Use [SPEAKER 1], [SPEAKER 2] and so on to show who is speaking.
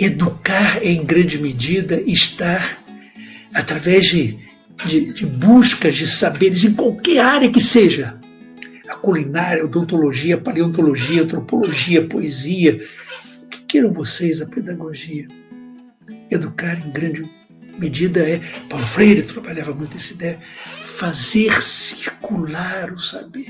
[SPEAKER 1] educar em grande medida estar através de, de, de buscas de saberes em qualquer área que seja. A culinária, a odontologia, a paleontologia, a antropologia, a poesia, o que queiram vocês, a pedagogia. Educar em grande medida é, Paulo Freire trabalhava muito essa ideia, fazer circular o saber.